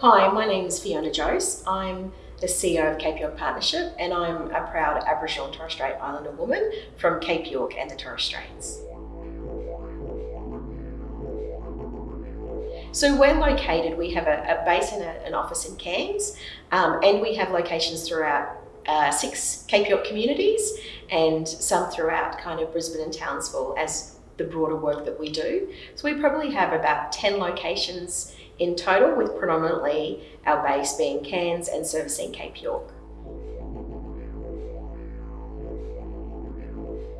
Hi, my name is Fiona Jose. I'm the CEO of Cape York Partnership and I'm a proud Aboriginal and Torres Strait Islander woman from Cape York and the Torres Straits. So we're located, we have a, a base and a, an office in Cairns um, and we have locations throughout uh, six Cape York communities and some throughout kind of Brisbane and Townsville as the broader work that we do. So we probably have about 10 locations in total, with predominantly our base being Cairns and servicing Cape York.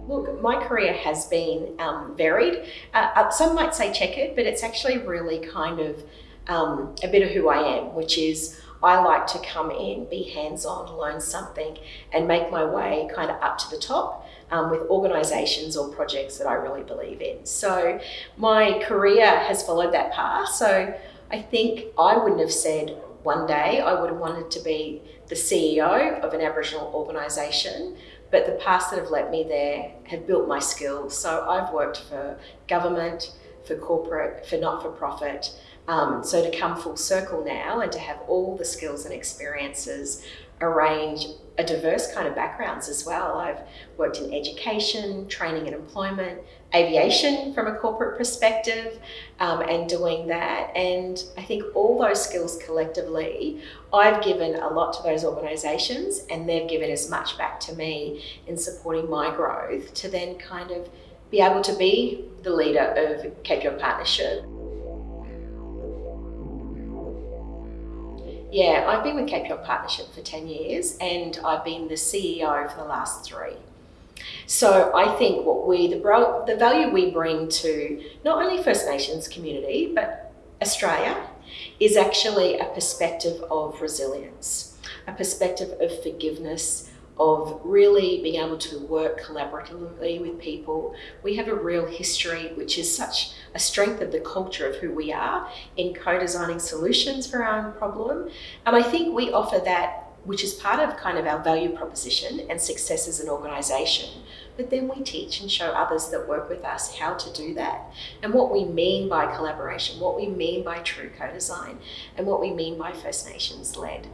Look, my career has been um, varied. Uh, uh, some might say checkered, but it's actually really kind of um, a bit of who I am, which is I like to come in, be hands-on, learn something, and make my way kind of up to the top um, with organisations or projects that I really believe in. So my career has followed that path. So I think I wouldn't have said one day I would have wanted to be the CEO of an Aboriginal organisation, but the paths that have led me there have built my skills. So I've worked for government, for corporate, for not-for-profit. Um, so to come full circle now and to have all the skills and experiences arrange a diverse kind of backgrounds as well. I've worked in education, training and employment, aviation from a corporate perspective um, and doing that. And I think all those skills collectively, I've given a lot to those organisations and they've given as much back to me in supporting my growth to then kind of be able to be the leader of Cape York Partnership. Yeah, I've been with Cape York Partnership for 10 years and I've been the CEO for the last three. So I think what we, the, the value we bring to not only First Nations community, but Australia, is actually a perspective of resilience, a perspective of forgiveness, of really being able to work collaboratively with people. We have a real history, which is such a strength of the culture of who we are in co-designing solutions for our own problem. And I think we offer that which is part of kind of our value proposition and success as an organisation. But then we teach and show others that work with us how to do that and what we mean by collaboration, what we mean by true co-design and what we mean by First Nations led.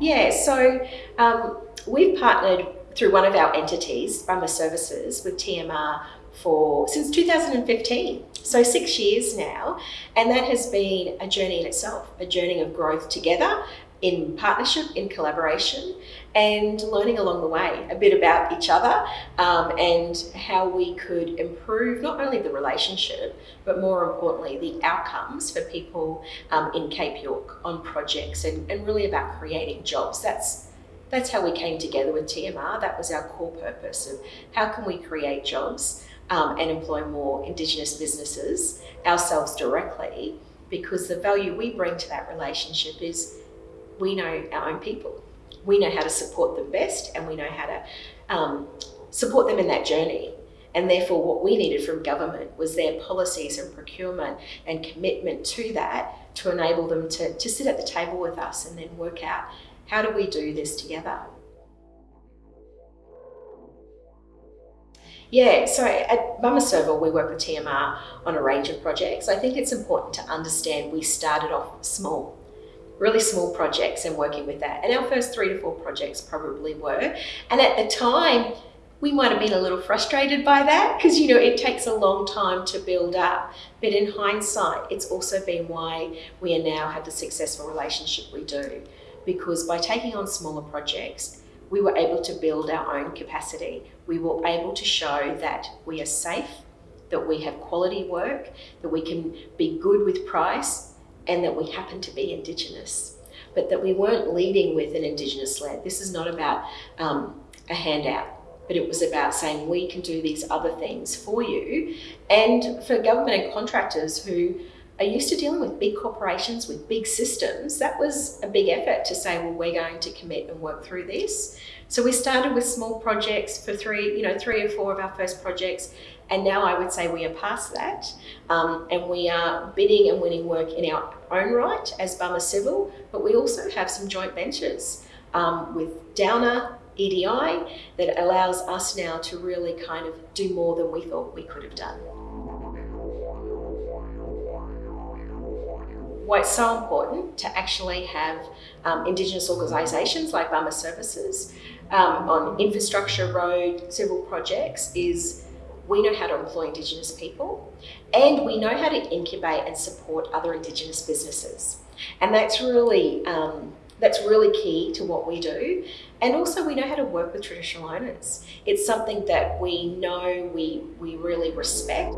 Yeah, so um, we've partnered through one of our entities, Bama Services, with TMR for since 2015 so six years now and that has been a journey in itself a journey of growth together in partnership in collaboration and learning along the way a bit about each other um, and how we could improve not only the relationship but more importantly the outcomes for people um, in Cape York on projects and, and really about creating jobs. That's that's how we came together with TMR that was our core purpose of how can we create jobs um, and employ more Indigenous businesses ourselves directly because the value we bring to that relationship is we know our own people. We know how to support them best and we know how to um, support them in that journey. And therefore what we needed from government was their policies and procurement and commitment to that to enable them to, to sit at the table with us and then work out how do we do this together. Yeah, so at Bama Civil, we work with TMR on a range of projects. I think it's important to understand we started off small, really small projects and working with that. And our first three to four projects probably were. And at the time, we might have been a little frustrated by that because you know it takes a long time to build up but in hindsight it's also been why we are now have the successful relationship we do because by taking on smaller projects we were able to build our own capacity. We were able to show that we are safe, that we have quality work, that we can be good with price, and that we happen to be Indigenous. But that we weren't leading with an Indigenous led. This is not about um, a handout, but it was about saying we can do these other things for you. And for government and contractors who are used to dealing with big corporations, with big systems, that was a big effort to say, well, we're going to commit and work through this. So we started with small projects for three, you know, three or four of our first projects. And now I would say we are past that. Um, and we are bidding and winning work in our own right as Bama Civil, but we also have some joint ventures um, with Downer, EDI, that allows us now to really kind of do more than we thought we could have done. Why it's so important to actually have um, Indigenous organisations like Bama Services um, on infrastructure, road, civil projects is we know how to employ Indigenous people and we know how to incubate and support other Indigenous businesses. And that's really, um, that's really key to what we do. And also we know how to work with traditional owners. It's something that we know we, we really respect.